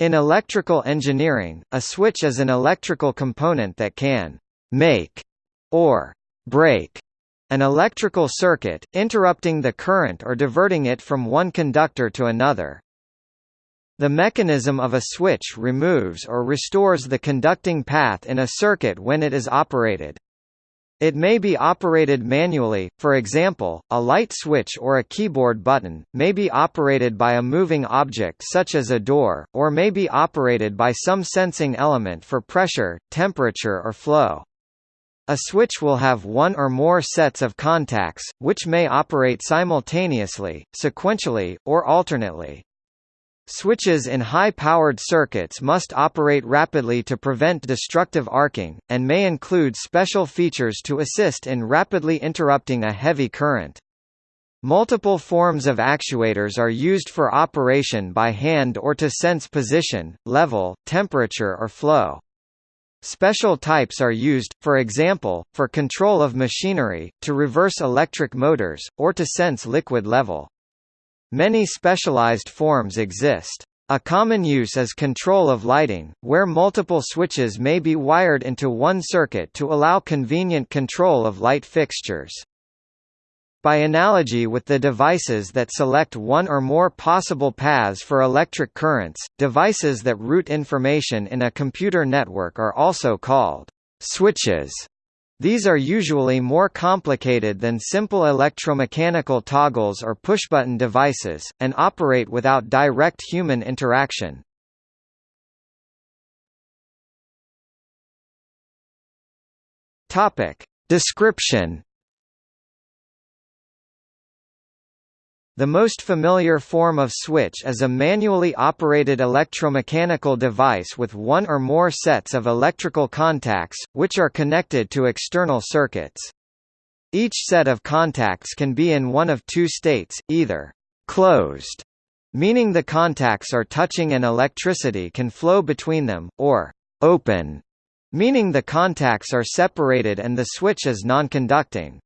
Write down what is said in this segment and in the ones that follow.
In electrical engineering, a switch is an electrical component that can make or break an electrical circuit, interrupting the current or diverting it from one conductor to another. The mechanism of a switch removes or restores the conducting path in a circuit when it is operated. It may be operated manually, for example, a light switch or a keyboard button, may be operated by a moving object such as a door, or may be operated by some sensing element for pressure, temperature or flow. A switch will have one or more sets of contacts, which may operate simultaneously, sequentially, or alternately. Switches in high-powered circuits must operate rapidly to prevent destructive arcing, and may include special features to assist in rapidly interrupting a heavy current. Multiple forms of actuators are used for operation by hand or to sense position, level, temperature or flow. Special types are used, for example, for control of machinery, to reverse electric motors, or to sense liquid level. Many specialized forms exist. A common use is control of lighting, where multiple switches may be wired into one circuit to allow convenient control of light fixtures. By analogy with the devices that select one or more possible paths for electric currents, devices that route information in a computer network are also called switches. These are usually more complicated than simple electromechanical toggles or pushbutton devices, and operate without direct human interaction. Description The most familiar form of switch is a manually operated electromechanical device with one or more sets of electrical contacts, which are connected to external circuits. Each set of contacts can be in one of two states, either closed, meaning the contacts are touching and electricity can flow between them, or open, meaning the contacts are separated and the switch is non-conducting.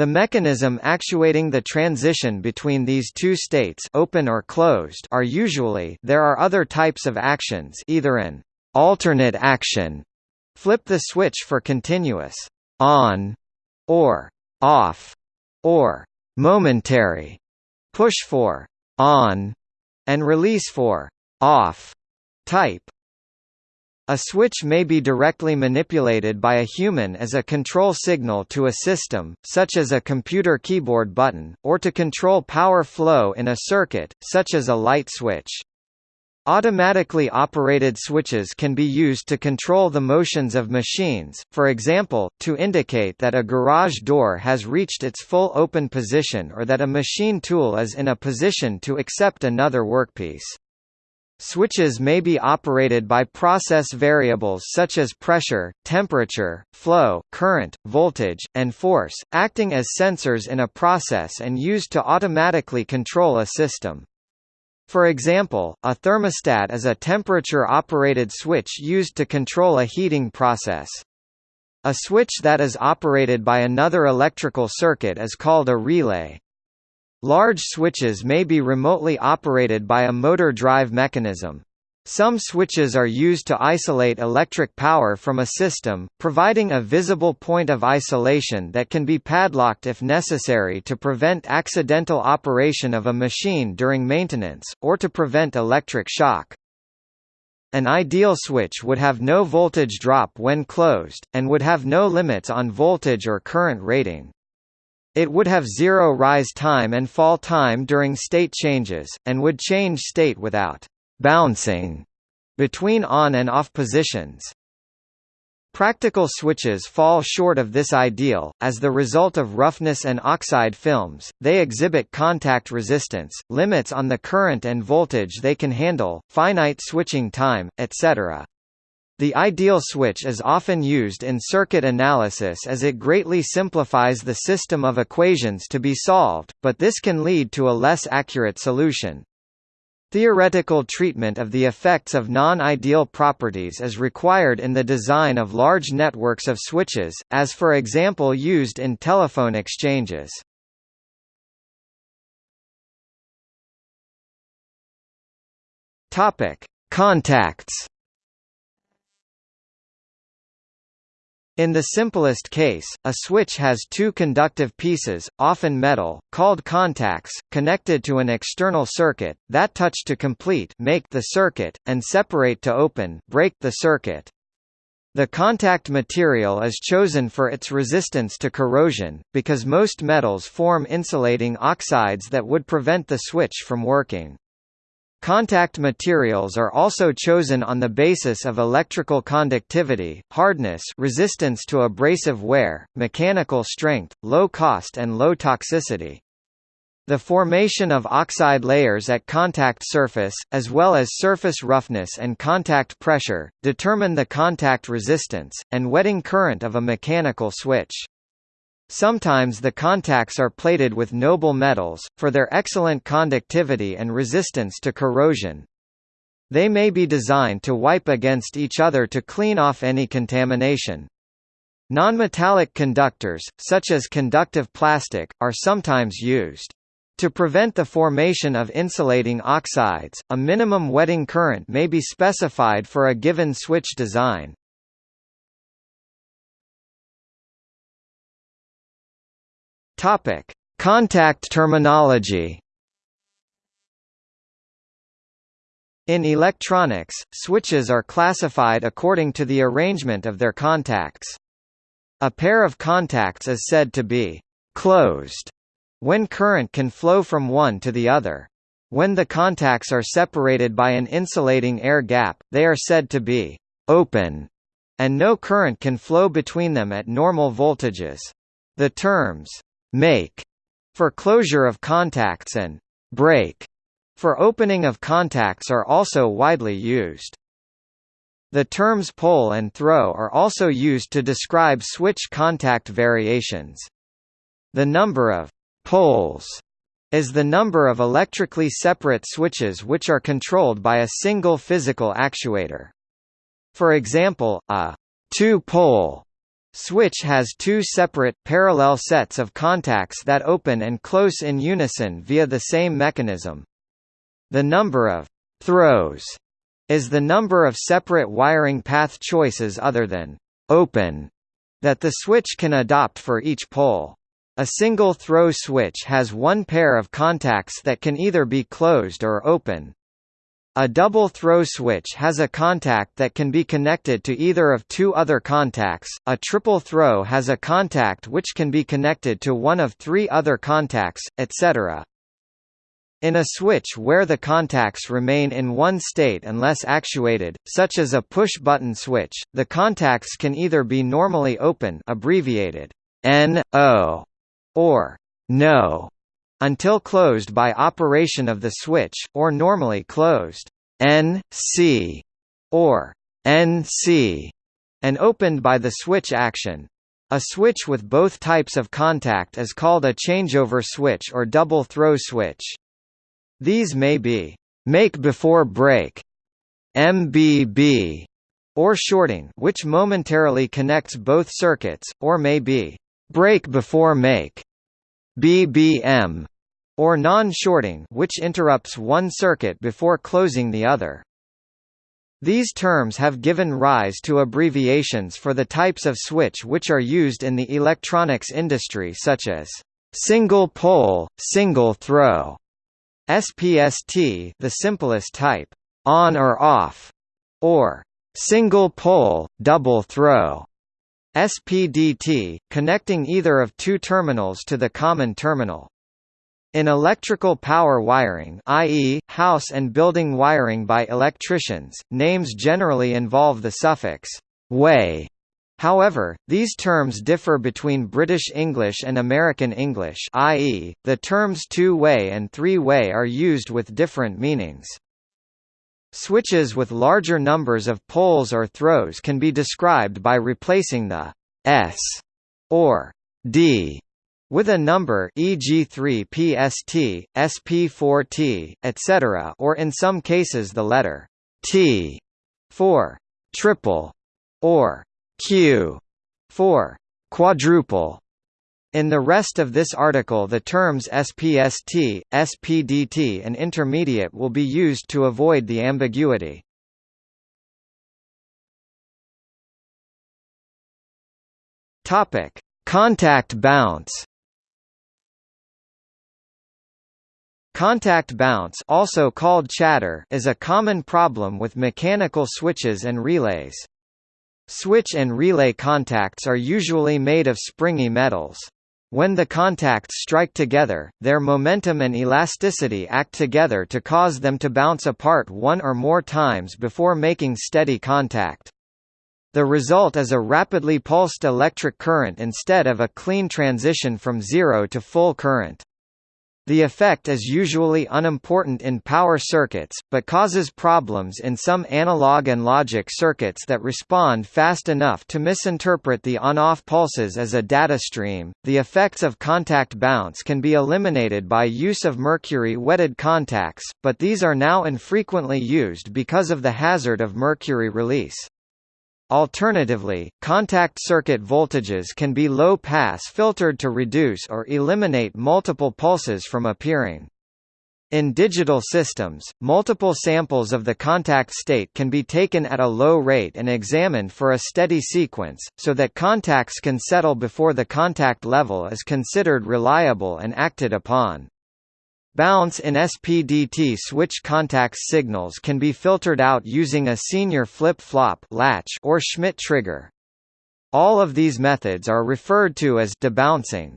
The mechanism actuating the transition between these two states open or closed are usually there are other types of actions either an alternate action flip the switch for continuous on or off or momentary push for on and release for off type a switch may be directly manipulated by a human as a control signal to a system, such as a computer keyboard button, or to control power flow in a circuit, such as a light switch. Automatically operated switches can be used to control the motions of machines, for example, to indicate that a garage door has reached its full open position or that a machine tool is in a position to accept another workpiece. Switches may be operated by process variables such as pressure, temperature, flow, current, voltage, and force, acting as sensors in a process and used to automatically control a system. For example, a thermostat is a temperature-operated switch used to control a heating process. A switch that is operated by another electrical circuit is called a relay. Large switches may be remotely operated by a motor drive mechanism. Some switches are used to isolate electric power from a system, providing a visible point of isolation that can be padlocked if necessary to prevent accidental operation of a machine during maintenance, or to prevent electric shock. An ideal switch would have no voltage drop when closed, and would have no limits on voltage or current rating. It would have zero rise time and fall time during state changes, and would change state without «bouncing» between on and off positions. Practical switches fall short of this ideal, as the result of roughness and oxide films, they exhibit contact resistance, limits on the current and voltage they can handle, finite switching time, etc. The ideal switch is often used in circuit analysis as it greatly simplifies the system of equations to be solved, but this can lead to a less accurate solution. Theoretical treatment of the effects of non-ideal properties is required in the design of large networks of switches, as for example used in telephone exchanges. Contacts In the simplest case, a switch has two conductive pieces, often metal, called contacts, connected to an external circuit, that touch to complete make the circuit, and separate to open break the circuit. The contact material is chosen for its resistance to corrosion, because most metals form insulating oxides that would prevent the switch from working. Contact materials are also chosen on the basis of electrical conductivity, hardness resistance to abrasive wear, mechanical strength, low cost and low toxicity. The formation of oxide layers at contact surface, as well as surface roughness and contact pressure, determine the contact resistance, and wetting current of a mechanical switch. Sometimes the contacts are plated with noble metals, for their excellent conductivity and resistance to corrosion. They may be designed to wipe against each other to clean off any contamination. Nonmetallic conductors, such as conductive plastic, are sometimes used. To prevent the formation of insulating oxides, a minimum wetting current may be specified for a given switch design. Topic: Contact terminology. In electronics, switches are classified according to the arrangement of their contacts. A pair of contacts is said to be closed when current can flow from one to the other. When the contacts are separated by an insulating air gap, they are said to be open, and no current can flow between them at normal voltages. The terms make for closure of contacts and break for opening of contacts are also widely used. The terms pole and throw are also used to describe switch contact variations. The number of poles is the number of electrically separate switches which are controlled by a single physical actuator. For example, a two-pole Switch has two separate, parallel sets of contacts that open and close in unison via the same mechanism. The number of throws is the number of separate wiring path choices other than open that the switch can adopt for each pole. A single throw switch has one pair of contacts that can either be closed or open. A double throw switch has a contact that can be connected to either of two other contacts, a triple throw has a contact which can be connected to one of three other contacts, etc. In a switch where the contacts remain in one state unless actuated, such as a push-button switch, the contacts can either be normally open abbreviated NO or NO until closed by operation of the switch, or normally closed NC or NC and opened by the switch action. A switch with both types of contact is called a changeover switch or double throw switch. These may be make before break MBB or shorting which momentarily connects both circuits, or may be break before make BBM, or non-shorting which interrupts one circuit before closing the other. These terms have given rise to abbreviations for the types of switch which are used in the electronics industry such as single pole, single throw, SPST the simplest type, on or off, or single pole, double throw. SPDT, connecting either of two terminals to the common terminal. In electrical power wiring i.e., house and building wiring by electricians, names generally involve the suffix way. However, these terms differ between British English and American English i.e., the terms two-way and three-way are used with different meanings. Switches with larger numbers of poles or throws can be described by replacing the S or D with a number e.g. 3 PST, SP4T, etc. or in some cases the letter T for triple or Q for quadruple. In the rest of this article the terms SPST, SPDT and intermediate will be used to avoid the ambiguity. Contact bounce Contact bounce also called chatter is a common problem with mechanical switches and relays. Switch and relay contacts are usually made of springy metals. When the contacts strike together, their momentum and elasticity act together to cause them to bounce apart one or more times before making steady contact. The result is a rapidly pulsed electric current instead of a clean transition from zero to full current. The effect is usually unimportant in power circuits, but causes problems in some analog and logic circuits that respond fast enough to misinterpret the on-off pulses as a data stream. The effects of contact bounce can be eliminated by use of mercury-wetted contacts, but these are now infrequently used because of the hazard of mercury release. Alternatively, contact circuit voltages can be low-pass filtered to reduce or eliminate multiple pulses from appearing. In digital systems, multiple samples of the contact state can be taken at a low rate and examined for a steady sequence, so that contacts can settle before the contact level is considered reliable and acted upon. Bounce in SPDT switch contacts signals can be filtered out using a SR flip-flop latch or Schmitt trigger. All of these methods are referred to as debouncing.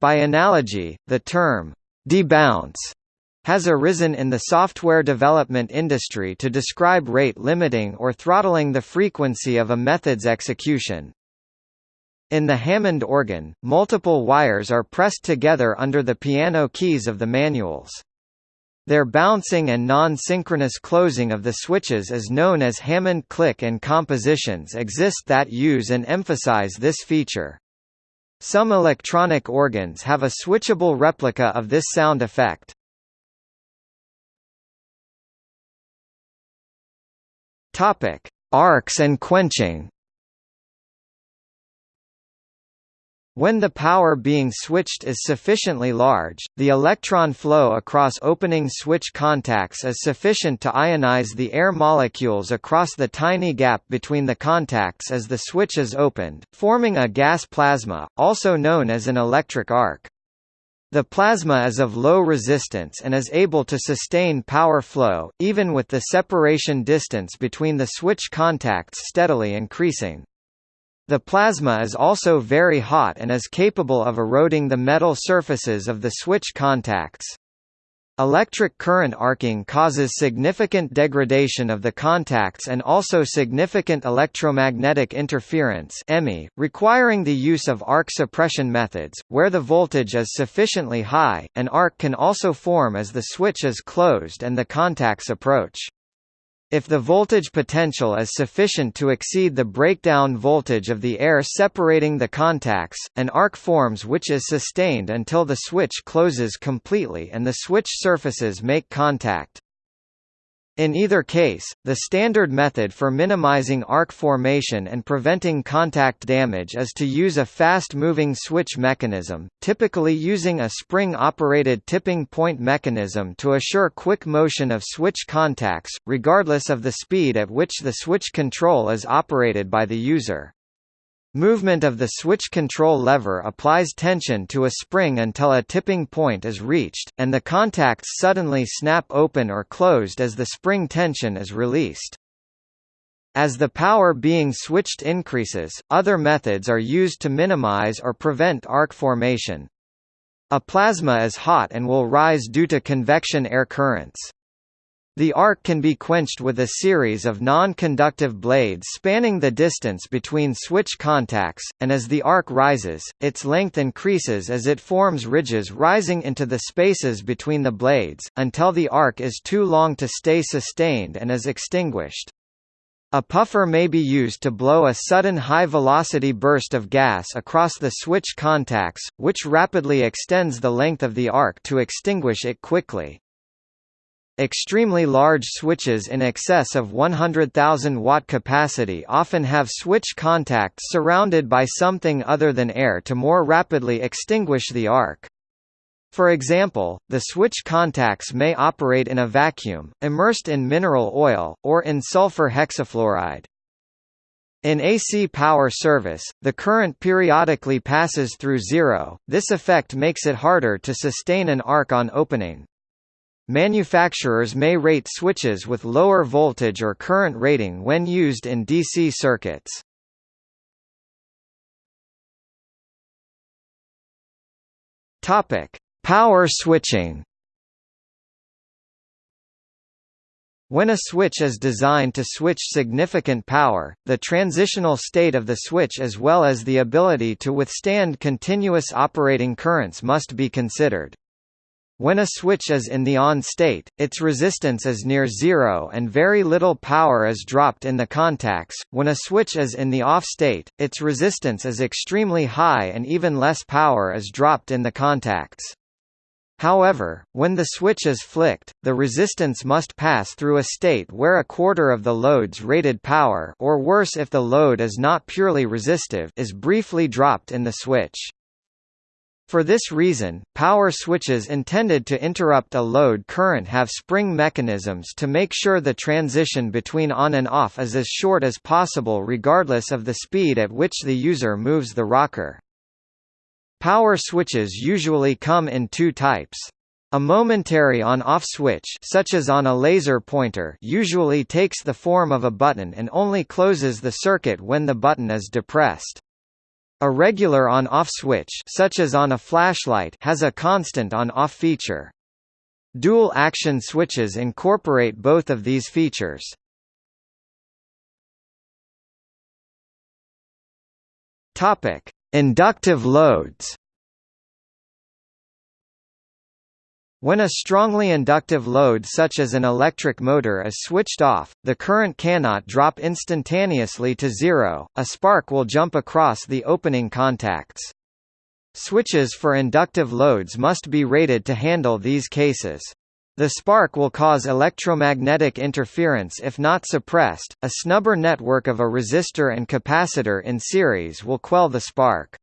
By analogy, the term debounce has arisen in the software development industry to describe rate limiting or throttling the frequency of a method's execution. In the Hammond organ, multiple wires are pressed together under the piano keys of the manuals. Their bouncing and non-synchronous closing of the switches is known as Hammond click and compositions exist that use and emphasize this feature. Some electronic organs have a switchable replica of this sound effect. Topic: Arcs and quenching. When the power being switched is sufficiently large, the electron flow across opening switch contacts is sufficient to ionize the air molecules across the tiny gap between the contacts as the switch is opened, forming a gas plasma, also known as an electric arc. The plasma is of low resistance and is able to sustain power flow, even with the separation distance between the switch contacts steadily increasing. The plasma is also very hot and is capable of eroding the metal surfaces of the switch contacts. Electric current arcing causes significant degradation of the contacts and also significant electromagnetic interference EMI, requiring the use of arc suppression methods, where the voltage is sufficiently high, an arc can also form as the switch is closed and the contacts approach. If the voltage potential is sufficient to exceed the breakdown voltage of the air separating the contacts, an arc forms which is sustained until the switch closes completely and the switch surfaces make contact. In either case, the standard method for minimizing arc formation and preventing contact damage is to use a fast-moving switch mechanism, typically using a spring-operated tipping point mechanism to assure quick motion of switch contacts, regardless of the speed at which the switch control is operated by the user. Movement of the switch control lever applies tension to a spring until a tipping point is reached, and the contacts suddenly snap open or closed as the spring tension is released. As the power being switched increases, other methods are used to minimize or prevent arc formation. A plasma is hot and will rise due to convection air currents. The arc can be quenched with a series of non-conductive blades spanning the distance between switch contacts, and as the arc rises, its length increases as it forms ridges rising into the spaces between the blades, until the arc is too long to stay sustained and is extinguished. A puffer may be used to blow a sudden high-velocity burst of gas across the switch contacts, which rapidly extends the length of the arc to extinguish it quickly. Extremely large switches in excess of 100,000 watt capacity often have switch contacts surrounded by something other than air to more rapidly extinguish the arc. For example, the switch contacts may operate in a vacuum, immersed in mineral oil, or in sulfur hexafluoride. In AC power service, the current periodically passes through zero, this effect makes it harder to sustain an arc on opening. Manufacturers may rate switches with lower voltage or current rating when used in DC circuits. Topic: Power switching. When a switch is designed to switch significant power, the transitional state of the switch as well as the ability to withstand continuous operating currents must be considered. When a switch is in the on state, its resistance is near zero and very little power is dropped in the contacts. When a switch is in the off state, its resistance is extremely high and even less power is dropped in the contacts. However, when the switch is flicked, the resistance must pass through a state where a quarter of the load's rated power or worse if the load is not purely resistive is briefly dropped in the switch. For this reason, power switches intended to interrupt a load current have spring mechanisms to make sure the transition between on and off is as short as possible regardless of the speed at which the user moves the rocker. Power switches usually come in two types. A momentary on-off switch such as on a laser pointer usually takes the form of a button and only closes the circuit when the button is depressed. A regular on-off switch such as on a flashlight has a constant on-off feature. Dual-action switches incorporate both of these features. Inductive loads. When a strongly inductive load such as an electric motor is switched off, the current cannot drop instantaneously to zero, a spark will jump across the opening contacts. Switches for inductive loads must be rated to handle these cases. The spark will cause electromagnetic interference if not suppressed. A snubber network of a resistor and capacitor in series will quell the spark.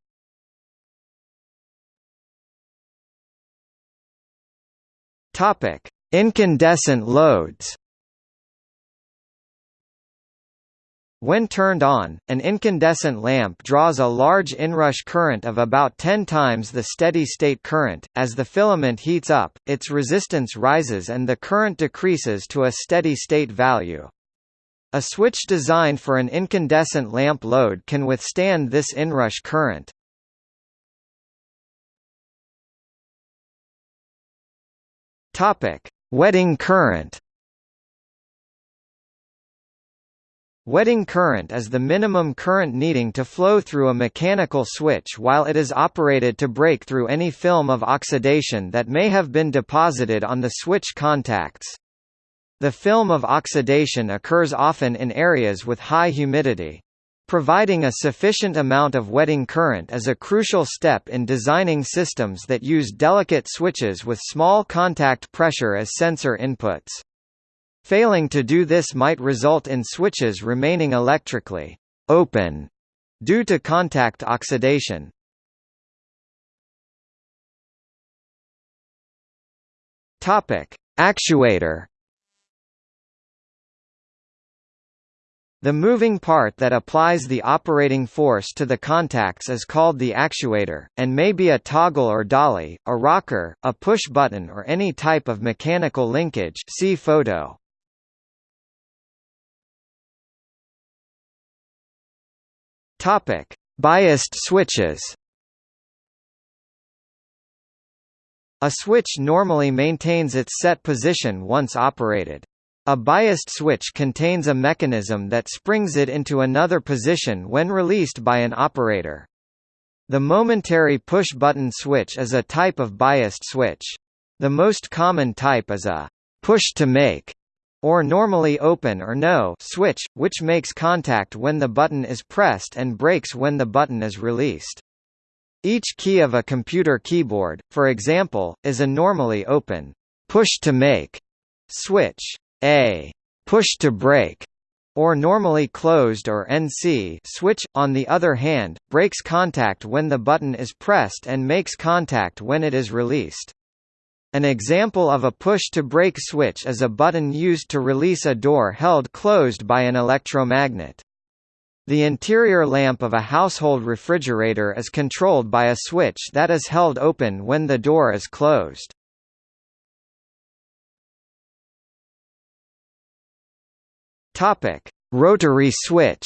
Topic: Incandescent loads. When turned on, an incandescent lamp draws a large inrush current of about 10 times the steady-state current. As the filament heats up, its resistance rises and the current decreases to a steady-state value. A switch designed for an incandescent lamp load can withstand this inrush current. Topic: Wetting current. Wetting current is the minimum current needing to flow through a mechanical switch while it is operated to break through any film of oxidation that may have been deposited on the switch contacts. The film of oxidation occurs often in areas with high humidity. Providing a sufficient amount of wetting current is a crucial step in designing systems that use delicate switches with small contact pressure as sensor inputs. Failing to do this might result in switches remaining electrically open due to contact oxidation. Topic: Actuator The moving part that applies the operating force to the contacts is called the actuator, and may be a toggle or dolly, a rocker, a push button or any type of mechanical linkage see photo. Biased switches A switch normally maintains its set position once operated. A biased switch contains a mechanism that springs it into another position when released by an operator. The momentary push-button switch is a type of biased switch. The most common type is a push-to-make or normally open or no switch, which makes contact when the button is pressed and breaks when the button is released. Each key of a computer keyboard, for example, is a normally open push-to-make switch. A push to break or normally closed or NC switch, on the other hand, breaks contact when the button is pressed and makes contact when it is released. An example of a push-to-break switch is a button used to release a door held closed by an electromagnet. The interior lamp of a household refrigerator is controlled by a switch that is held open when the door is closed. Topic: Rotary switch.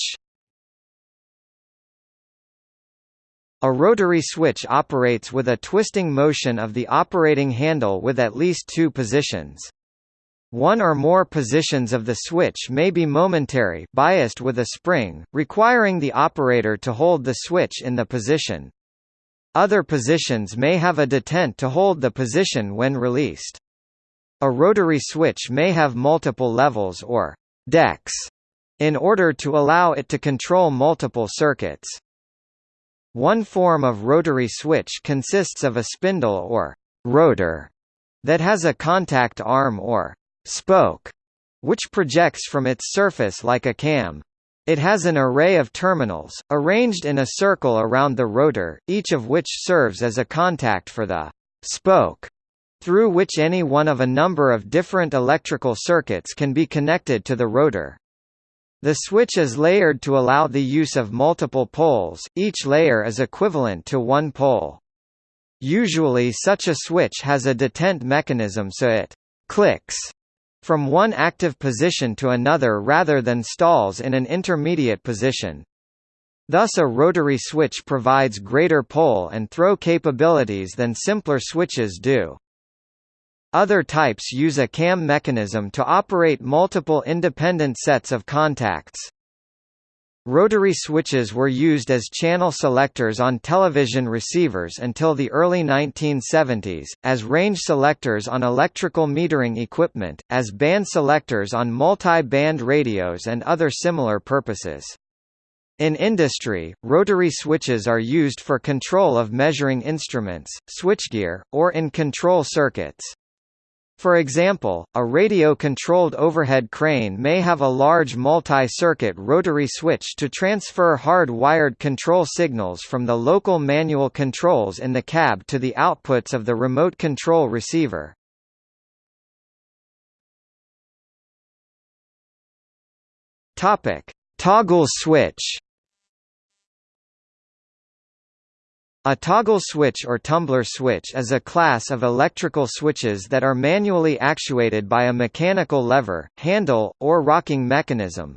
A rotary switch operates with a twisting motion of the operating handle with at least two positions. One or more positions of the switch may be momentary biased with a spring, requiring the operator to hold the switch in the position. Other positions may have a detent to hold the position when released. A rotary switch may have multiple levels or decks in order to allow it to control multiple circuits. One form of rotary switch consists of a spindle or rotor that has a contact arm or spoke, which projects from its surface like a cam. It has an array of terminals, arranged in a circle around the rotor, each of which serves as a contact for the spoke, through which any one of a number of different electrical circuits can be connected to the rotor. The switch is layered to allow the use of multiple poles, each layer is equivalent to one pole. Usually such a switch has a detent mechanism so it clicks from one active position to another rather than stalls in an intermediate position. Thus a rotary switch provides greater pole and throw capabilities than simpler switches do. Other types use a cam mechanism to operate multiple independent sets of contacts. Rotary switches were used as channel selectors on television receivers until the early 1970s, as range selectors on electrical metering equipment, as band selectors on multi-band radios and other similar purposes. In industry, rotary switches are used for control of measuring instruments, switchgear, or in control circuits. For example, a radio-controlled overhead crane may have a large multi-circuit rotary switch to transfer hard-wired control signals from the local manual controls in the cab to the outputs of the remote control receiver. Toggle switch. A toggle switch or tumbler switch is a class of electrical switches that are manually actuated by a mechanical lever, handle, or rocking mechanism.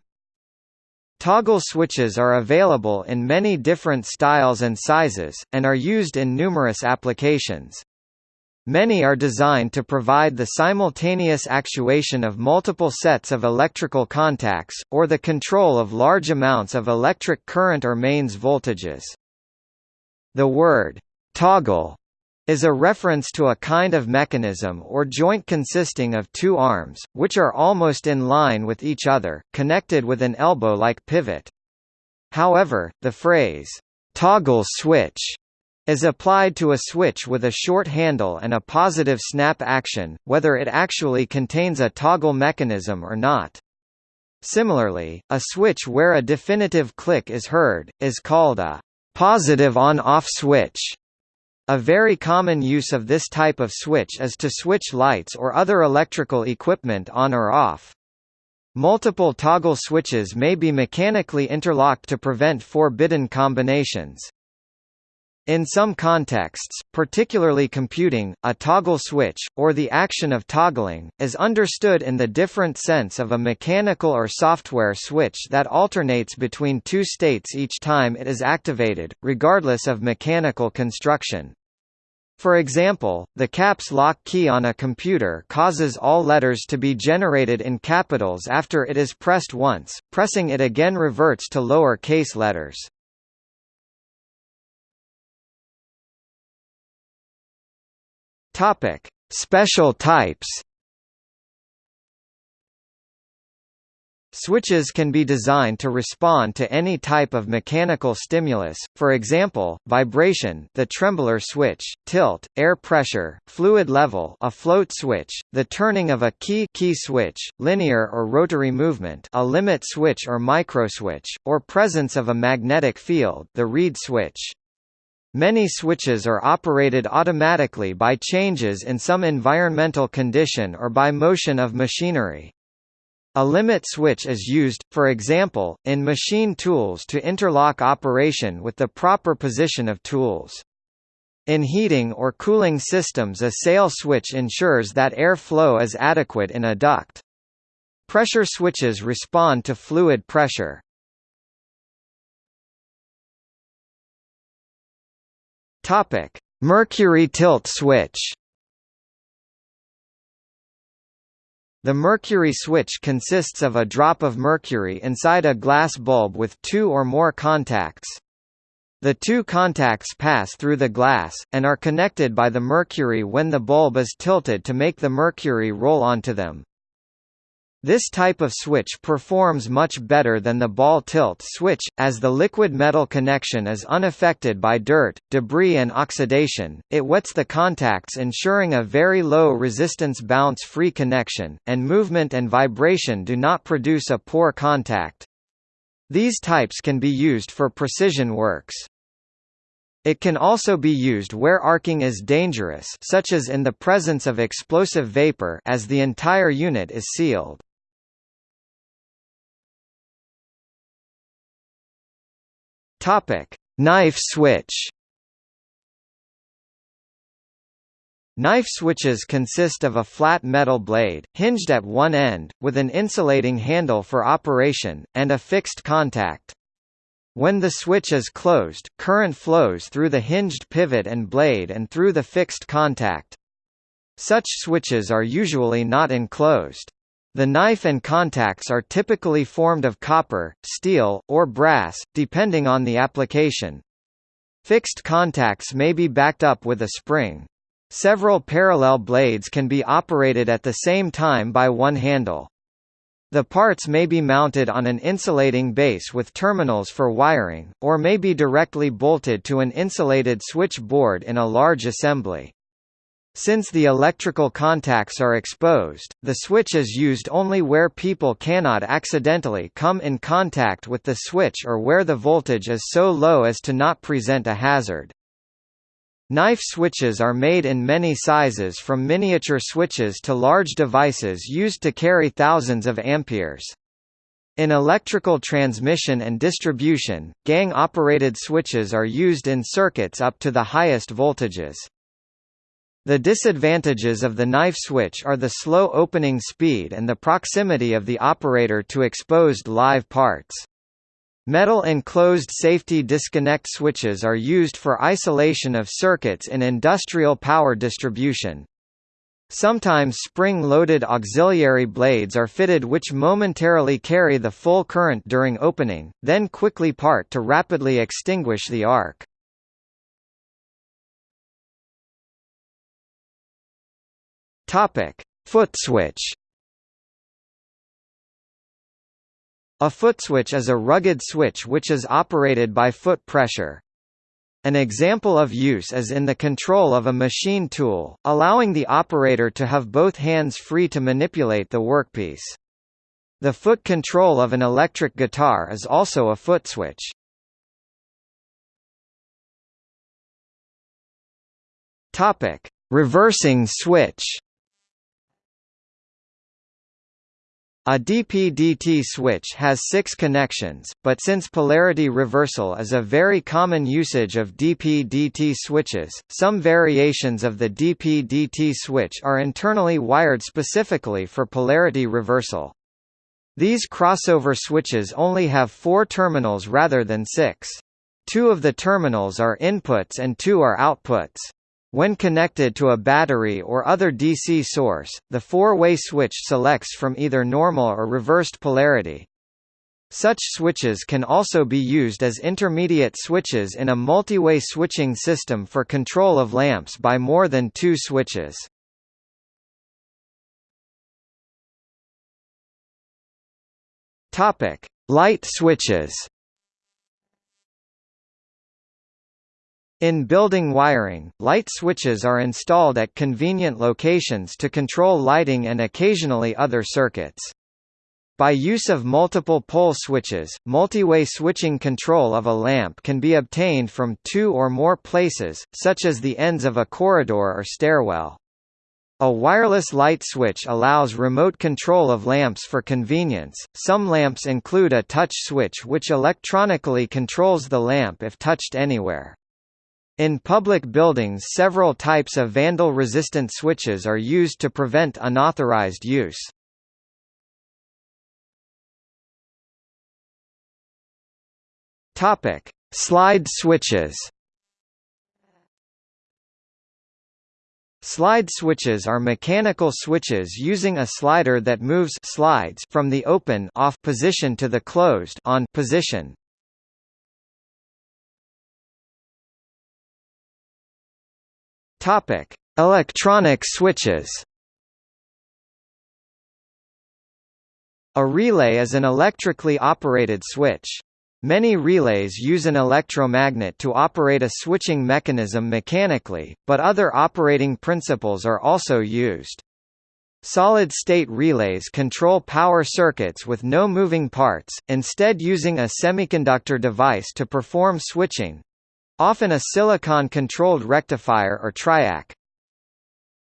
Toggle switches are available in many different styles and sizes, and are used in numerous applications. Many are designed to provide the simultaneous actuation of multiple sets of electrical contacts, or the control of large amounts of electric current or mains voltages. The word toggle is a reference to a kind of mechanism or joint consisting of two arms, which are almost in line with each other, connected with an elbow-like pivot. However, the phrase, toggle switch, is applied to a switch with a short handle and a positive snap action, whether it actually contains a toggle mechanism or not. Similarly, a switch where a definitive click is heard, is called a positive on-off switch. A very common use of this type of switch is to switch lights or other electrical equipment on or off. Multiple toggle switches may be mechanically interlocked to prevent forbidden combinations. In some contexts, particularly computing, a toggle switch, or the action of toggling, is understood in the different sense of a mechanical or software switch that alternates between two states each time it is activated, regardless of mechanical construction. For example, the caps lock key on a computer causes all letters to be generated in capitals after it is pressed once, pressing it again reverts to lower case letters. Topic: Special types. Switches can be designed to respond to any type of mechanical stimulus, for example, vibration the trembler switch, tilt, air pressure, fluid level a float switch, the turning of a key key switch, linear or rotary movement a limit switch or microswitch, or presence of a magnetic field the reed switch. Many switches are operated automatically by changes in some environmental condition or by motion of machinery. A limit switch is used, for example, in machine tools to interlock operation with the proper position of tools. In heating or cooling systems a sail switch ensures that air flow is adequate in a duct. Pressure switches respond to fluid pressure. Topic: Mercury tilt switch. The mercury switch consists of a drop of mercury inside a glass bulb with two or more contacts. The two contacts pass through the glass, and are connected by the mercury when the bulb is tilted to make the mercury roll onto them. This type of switch performs much better than the ball tilt switch, as the liquid metal connection is unaffected by dirt, debris and oxidation, it wets the contacts ensuring a very low resistance bounce-free connection, and movement and vibration do not produce a poor contact. These types can be used for precision works. It can also be used where arcing is dangerous such as in the presence of explosive vapor as the entire unit is sealed. Topic: Knife switch. Knife switches consist of a flat metal blade, hinged at one end, with an insulating handle for operation, and a fixed contact. When the switch is closed, current flows through the hinged pivot and blade and through the fixed contact. Such switches are usually not enclosed. The knife and contacts are typically formed of copper, steel, or brass, depending on the application. Fixed contacts may be backed up with a spring. Several parallel blades can be operated at the same time by one handle. The parts may be mounted on an insulating base with terminals for wiring, or may be directly bolted to an insulated switch board in a large assembly. Since the electrical contacts are exposed, the switch is used only where people cannot accidentally come in contact with the switch or where the voltage is so low as to not present a hazard. Knife switches are made in many sizes from miniature switches to large devices used to carry thousands of amperes. In electrical transmission and distribution, gang-operated switches are used in circuits up to the highest voltages. The disadvantages of the knife switch are the slow opening speed and the proximity of the operator to exposed live parts. Metal enclosed safety disconnect switches are used for isolation of circuits in industrial power distribution. Sometimes spring-loaded auxiliary blades are fitted which momentarily carry the full current during opening, then quickly part to rapidly extinguish the arc. Topic: Foot switch. A footswitch is a rugged switch which is operated by foot pressure. An example of use is in the control of a machine tool, allowing the operator to have both hands free to manipulate the workpiece. The foot control of an electric guitar is also a foot switch. Topic: Reversing switch. A DP-DT switch has six connections, but since polarity reversal is a very common usage of DP-DT switches, some variations of the DP-DT switch are internally wired specifically for polarity reversal. These crossover switches only have four terminals rather than six. Two of the terminals are inputs and two are outputs. When connected to a battery or other DC source, the four-way switch selects from either normal or reversed polarity. Such switches can also be used as intermediate switches in a multi-way switching system for control of lamps by more than two switches. Light switches. In building wiring, light switches are installed at convenient locations to control lighting and occasionally other circuits. By use of multiple pole switches, multi-way switching control of a lamp can be obtained from two or more places, such as the ends of a corridor or stairwell. A wireless light switch allows remote control of lamps for convenience. Some lamps include a touch switch which electronically controls the lamp if touched anywhere. In public buildings several types of vandal-resistant switches are used to prevent unauthorized use. Topic: Slide switches. Slide switches are mechanical switches using a slider that moves slides from the open off position to the closed on position. Topic: Electronic switches. A relay is an electrically operated switch. Many relays use an electromagnet to operate a switching mechanism mechanically, but other operating principles are also used. Solid-state relays control power circuits with no moving parts, instead using a semiconductor device to perform switching, Often a silicon-controlled rectifier or triac.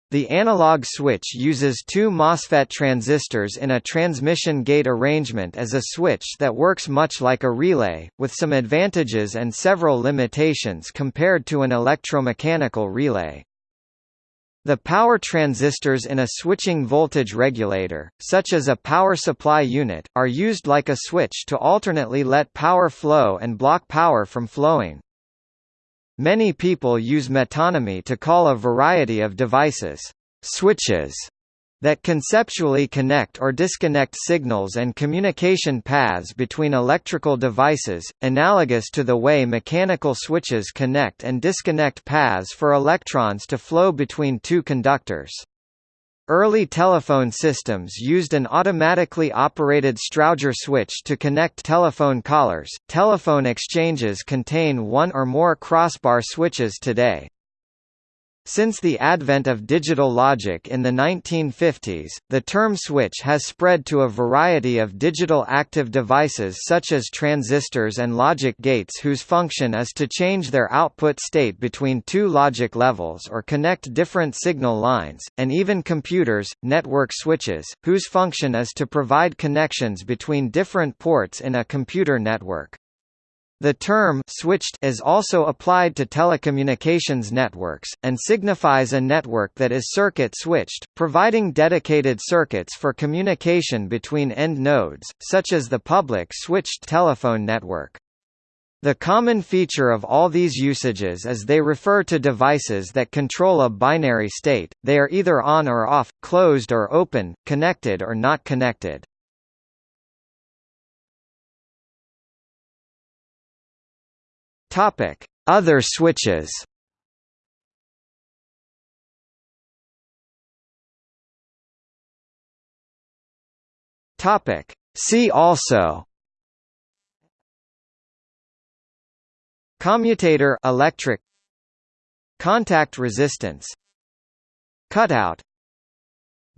The analog switch uses two MOSFET transistors in a transmission gate arrangement as a switch that works much like a relay, with some advantages and several limitations compared to an electromechanical relay. The power transistors in a switching voltage regulator, such as a power supply unit, are used like a switch to alternately let power flow and block power from flowing. Many people use metonymy to call a variety of devices switches that conceptually connect or disconnect signals and communication paths between electrical devices, analogous to the way mechanical switches connect and disconnect paths for electrons to flow between two conductors. Early telephone systems used an automatically operated Strowger switch to connect telephone callers. Telephone exchanges contain one or more crossbar switches today. Since the advent of digital logic in the 1950s, the term switch has spread to a variety of digital active devices such as transistors and logic gates whose function is to change their output state between two logic levels or connect different signal lines, and even computers, network switches, whose function is to provide connections between different ports in a computer network. The term switched is also applied to telecommunications networks, and signifies a network that is circuit switched, providing dedicated circuits for communication between end nodes, such as the public switched telephone network. The common feature of all these usages is they refer to devices that control a binary state, they are either on or off, closed or open, connected or not connected. Topic: Other switches. Topic: See also. Commutator electric. Contact resistance. Cutout.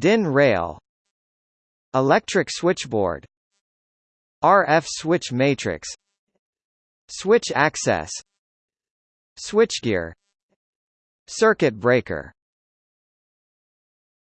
DIN rail. Electric switchboard. RF switch matrix Switch access Switchgear Circuit breaker